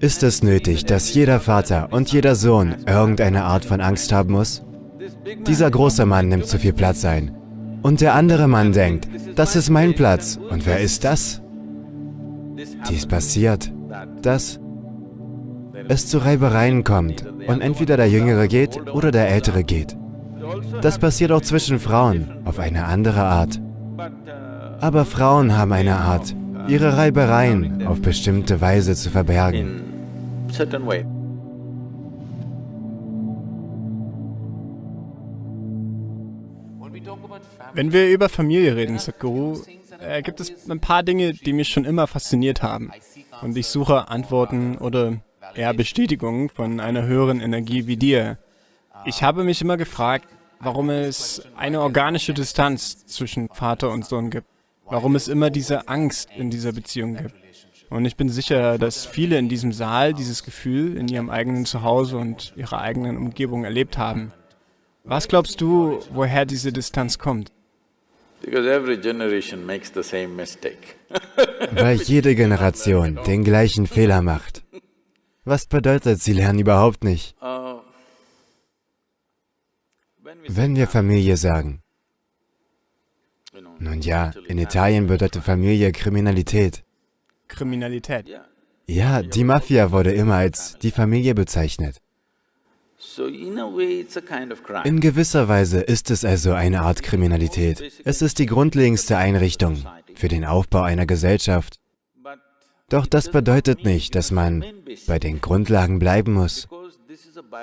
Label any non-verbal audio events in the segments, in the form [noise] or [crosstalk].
Ist es nötig, dass jeder Vater und jeder Sohn irgendeine Art von Angst haben muss? Dieser große Mann nimmt zu viel Platz ein. Und der andere Mann denkt, das ist mein Platz. Und wer ist das? Dies passiert, dass es zu Reibereien kommt und entweder der Jüngere geht oder der Ältere geht. Das passiert auch zwischen Frauen, auf eine andere Art. Aber Frauen haben eine Art, ihre Reibereien auf bestimmte Weise zu verbergen. Wenn wir über Familie reden, Sadhguru, äh, gibt es ein paar Dinge, die mich schon immer fasziniert haben. Und ich suche Antworten oder eher Bestätigungen von einer höheren Energie wie dir. Ich habe mich immer gefragt, warum es eine organische Distanz zwischen Vater und Sohn gibt. Warum es immer diese Angst in dieser Beziehung gibt. Und ich bin sicher, dass viele in diesem Saal dieses Gefühl in ihrem eigenen Zuhause und ihrer eigenen Umgebung erlebt haben. Was glaubst du, woher diese Distanz kommt? [laughs] Weil jede Generation den gleichen Fehler macht. Was bedeutet, sie lernen überhaupt nicht? Uh, Wenn wir Familie sagen, nun ja, in Italien bedeutet Familie Kriminalität. Kriminalität? Ja, die Mafia wurde immer als die Familie bezeichnet. In gewisser Weise ist es also eine Art Kriminalität. Es ist die grundlegendste Einrichtung für den Aufbau einer Gesellschaft. Doch das bedeutet nicht, dass man bei den Grundlagen bleiben muss.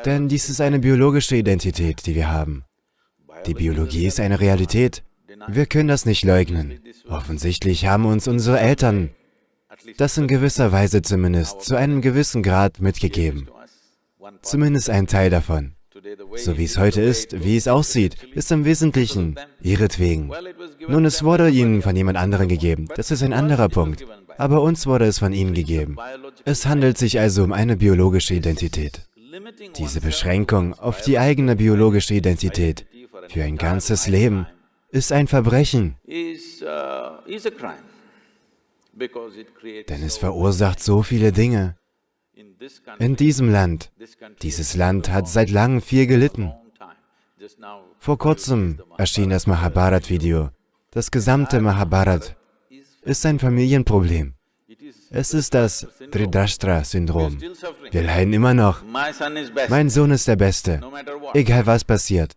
Denn dies ist eine biologische Identität, die wir haben. Die Biologie ist eine Realität. Wir können das nicht leugnen. Offensichtlich haben uns unsere Eltern das in gewisser Weise zumindest zu einem gewissen Grad mitgegeben. Zumindest ein Teil davon. So wie es heute ist, wie es aussieht, ist im Wesentlichen ihretwegen. Nun, es wurde ihnen von jemand anderem gegeben. Das ist ein anderer Punkt. Aber uns wurde es von ihnen gegeben. Es handelt sich also um eine biologische Identität. Diese Beschränkung auf die eigene biologische Identität für ein ganzes Leben ist ein Verbrechen. Denn es verursacht so viele Dinge. In diesem Land, dieses Land hat seit langem viel gelitten. Vor kurzem erschien das Mahabharat-Video. Das gesamte Mahabharat ist ein Familienproblem. Es ist das Tridashtra-Syndrom. Wir leiden immer noch. Mein Sohn ist der Beste, egal was passiert.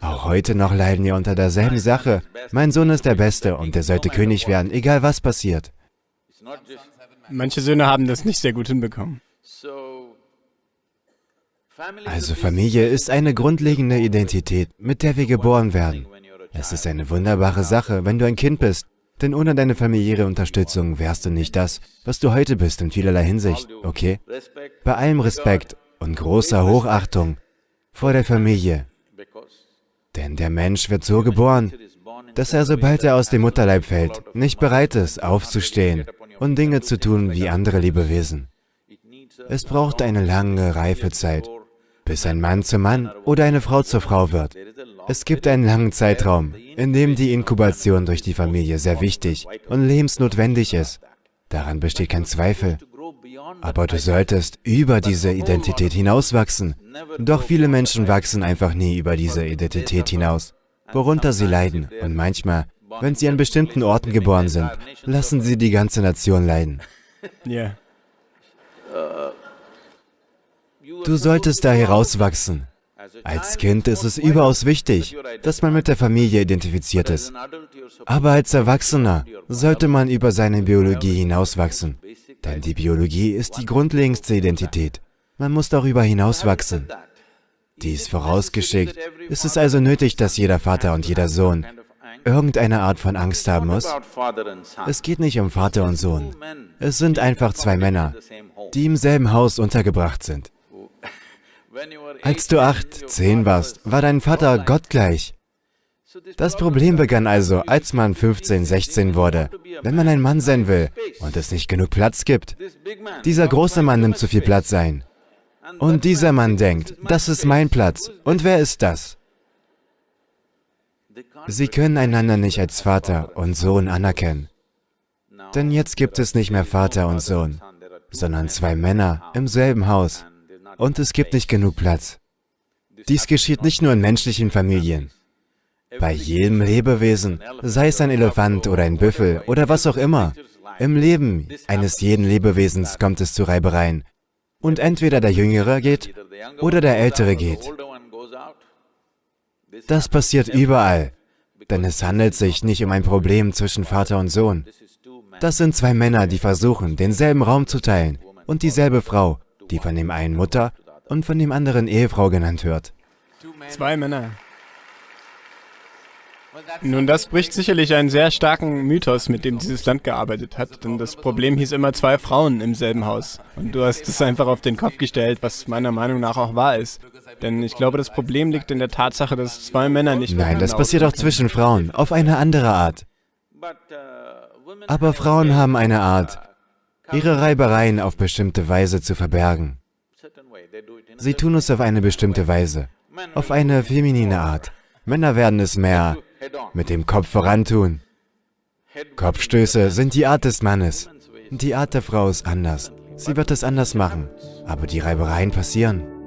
Auch heute noch leiden wir unter derselben Sache. Mein Sohn ist der Beste und er sollte König werden, egal was passiert. Manche Söhne haben das nicht sehr gut hinbekommen. Also Familie ist eine grundlegende Identität, mit der wir geboren werden. Es ist eine wunderbare Sache, wenn du ein Kind bist, denn ohne deine familiäre Unterstützung wärst du nicht das, was du heute bist in vielerlei Hinsicht, okay? Bei allem Respekt und großer Hochachtung vor der Familie. Denn der Mensch wird so geboren, dass er, sobald er aus dem Mutterleib fällt, nicht bereit ist, aufzustehen und Dinge zu tun wie andere Lebewesen. Es braucht eine lange Reifezeit, bis ein Mann zum Mann oder eine Frau zur Frau wird. Es gibt einen langen Zeitraum, in dem die Inkubation durch die Familie sehr wichtig und lebensnotwendig ist. Daran besteht kein Zweifel. Aber du solltest über diese Identität hinauswachsen. Doch viele Menschen wachsen einfach nie über diese Identität hinaus, worunter sie leiden. Und manchmal wenn sie an bestimmten Orten geboren sind, lassen sie die ganze Nation leiden. [laughs] [laughs] Ja. Du solltest da herauswachsen. Als Kind ist es überaus wichtig, dass man mit der Familie identifiziert ist. Aber als Erwachsener sollte man über seine Biologie hinauswachsen. Denn die Biologie ist die grundlegendste Identität. Man muss darüber hinauswachsen. Dies vorausgeschickt, ist es also nötig, dass jeder Vater und jeder Sohn irgendeine Art von Angst haben muss? Es geht nicht um Vater und Sohn. Es sind einfach zwei Männer, die im selben Haus untergebracht sind. Als du acht, zehn warst, war dein Vater gottgleich. Das Problem begann also, als man 15, 16 wurde. Wenn man ein Mann sein will und es nicht genug Platz gibt, dieser große Mann nimmt zu viel Platz ein. Und dieser Mann denkt, das ist mein Platz. Und wer ist das? Sie können einander nicht als Vater und Sohn anerkennen. Denn jetzt gibt es nicht mehr Vater und Sohn. sondern zwei Männer im selben Haus. Und es gibt nicht genug Platz. Dies geschieht nicht nur in menschlichen Familien. Bei jedem Lebewesen, sei es ein Elefant oder ein Büffel oder was auch immer, im Leben eines jeden Lebewesens kommt es zu Reibereien. Und entweder der Jüngere geht oder der Ältere geht. Das passiert überall, denn es handelt sich nicht um ein Problem zwischen Vater und Sohn. Das sind zwei Männer, die versuchen, denselben Raum zu teilen und dieselbe Frau, die von dem einen Mutter und von dem anderen Ehefrau genannt wird. Zwei Männer. Nun, das bricht sicherlich einen sehr starken Mythos, mit dem dieses Land gearbeitet hat, denn das Problem hieß immer zwei Frauen im selben Haus. Und du hast es einfach auf den Kopf gestellt, was meiner Meinung nach auch wahr ist. Denn ich glaube, das Problem liegt in der Tatsache, dass zwei Männer nicht... Nein, das passiert auch zwischen Frauen, auf eine andere Art. Aber Frauen haben eine Art, ihre Reibereien auf bestimmte Weise zu verbergen. Sie tun es auf eine bestimmte Weise, auf eine feminine Art. Männer werden es mehr mit dem Kopf vorantun. Kopfstöße sind die Art des Mannes. Die Art der Frau ist anders. Sie wird es anders machen, aber die Reibereien passieren.